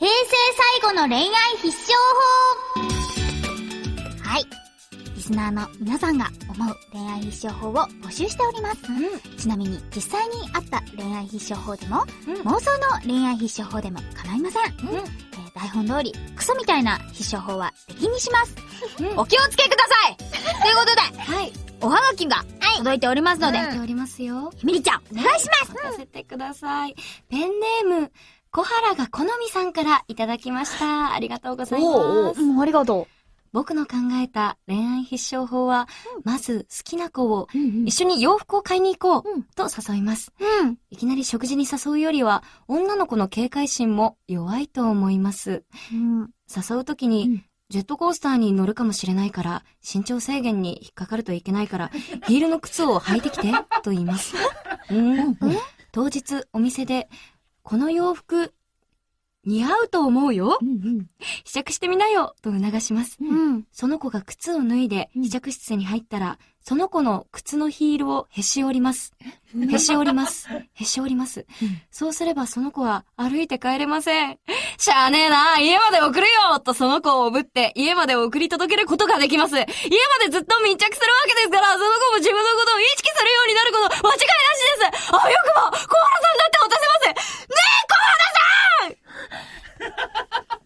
平成最後の恋愛必勝法はい。リスナーの皆さんが思う恋愛必勝法を募集しております。ちなみに実際にあった恋愛必勝法でも、うん妄想の恋愛必勝法でも構いません。うんえー台本通り、クソみたいな必勝法は敵にします。うんお気をつけください ということで、はい。おはがきが届いておりますので、おりますよ。ひみりちゃん、お願いしますさせてください。ペンネーム、小原が好みさんからいただきました。ありがとうございます。うん、ありがと僕の考えた恋愛必勝法は、まず好きな子をう。うん一緒に洋服を買いに行こうんうと誘います。うん。いきなり食事に誘うよりは、女の子の警戒心も弱いと思います。うん。誘うときに、うんジェットコースターに乗るかもしれないから、身長制限に引っかかるといけないから、ヒールの靴を履いてきて、と言います。うん。当日、お店で、この洋服、似合うと思うようん。試着してみなよと促します。うん。その子が靴を脱いでうん試着室に入ったら、その子の靴のヒールをへし折ります。へし折ります。へし折ります。そうすればその子は歩いて帰れません。しゃあねえな、家まで送るよとその子をおぶって家まで送り届けることができます。家までずっと密着するわけですから、その子も自分のことを意識するようになること間違いなしですあ、よくも小原さんだって落とせますね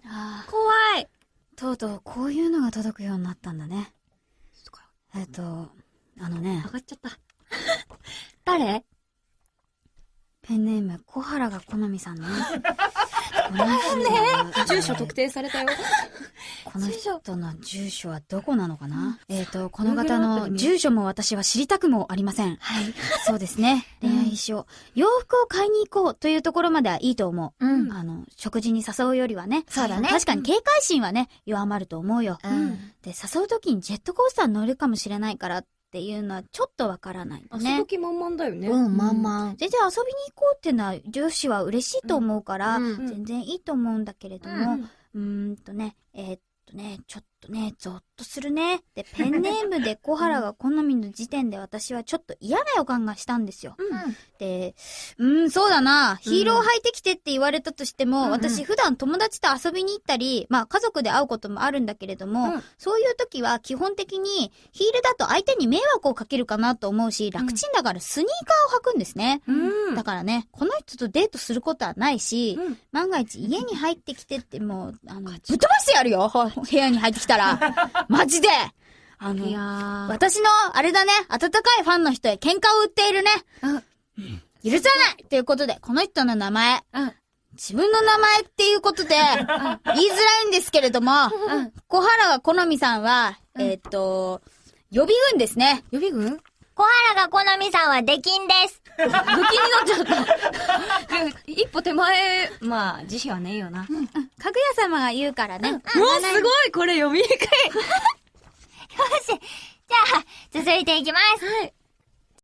あえ怖いーとうとうこういうのが届くようになったんだね。えっと、あのね上、がっちゃった。誰？ペンネーム、小原が好みさんね。この人の住所特定されたよ。この人の住所はどこなのかな、えっ、と、この方の住所も私は知りたくもありません。はい。そうですね。うん恋愛必勝。洋服を買いに行こうというところまではいいと思う。うんあの、食事に誘うよりはね。そうだね確かに警戒心はね、弱まると思うよ。うんで、誘う時にジェットコースターに乗るかもしれないからっていうのはちょっとわからないよね。気満々だよね。うん、まん。まん。全然遊びに行こうっていうのは女子は嬉しいと思うから、うん。全然いいと思うんだけれども、うん。うとね、えーっとね、ちょっとね、ゾッとするね。で、ペンネームで小原が好みの時点で私はちょっと嫌な予感がしたんですよ。で、うーん、そうだな。ヒールを履いてきてって言われたとしても、うん。私普段友達と遊びに行ったり、まあ家族で会うこともあるんだけれども、うん。そういう時は基本的にヒールだと相手に迷惑をかけるかなと思うし、楽ちんだからスニーカーを履くんですね。うん。だからね、この人とデートすることはないし、うん。万が一家に入ってきてってもう、あの、ぶっ飛ばしてやるよ。部屋に入ってきたら。マジであのい、やー。私の、あれだね、温かいファンの人へ喧嘩を売っているね。許さないということで、この人の名前、うん自分の名前っていうことで、言いづらいんですけれども、うん小原が好みさんは、うんえーっと、予備軍ですね。予備軍？小原が好みさんは出禁です。武器になっちゃった。手前、まあ、慈悲はねえよな。うわ、かぐや様が言うからね。すごいこれ読みにくい。よし。じゃあ、続いていきます。はい。